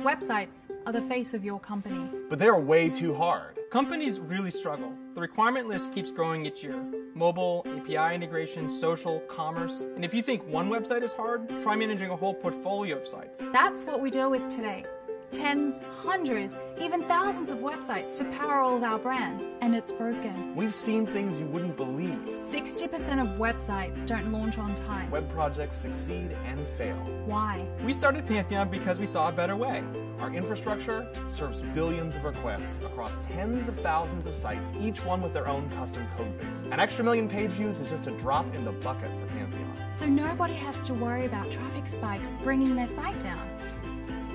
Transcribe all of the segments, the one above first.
Websites are the face of your company. But they're way too hard. Companies really struggle. The requirement list keeps growing each year. Mobile, API integration, social, commerce. And if you think one website is hard, try managing a whole portfolio of sites. That's what we deal with today. Tens, hundreds, even thousands of websites to power all of our brands, and it's broken. We've seen things you wouldn't believe. 60% of websites don't launch on time. Web projects succeed and fail. Why? We started Pantheon because we saw a better way. Our infrastructure serves billions of requests across tens of thousands of sites, each one with their own custom code base. An extra million page views is just a drop in the bucket for Pantheon. So nobody has to worry about traffic spikes bringing their site down.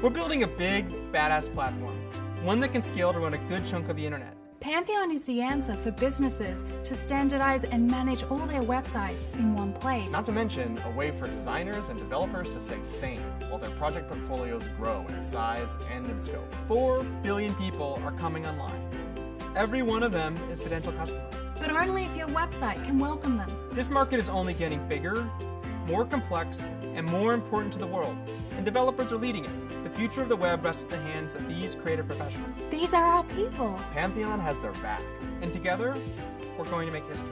We're building a big, badass platform, one that can scale to run a good chunk of the internet. Pantheon is the answer for businesses to standardize and manage all their websites in one place. Not to mention, a way for designers and developers to stay sane while their project portfolios grow in size and in scope. Four billion people are coming online. Every one of them is potential customer. But only if your website can welcome them. This market is only getting bigger, more complex, and more important to the world, and developers are leading it. The future of the web rests in the hands of these creative professionals. These are our people. Pantheon has their back. And together, we're going to make history.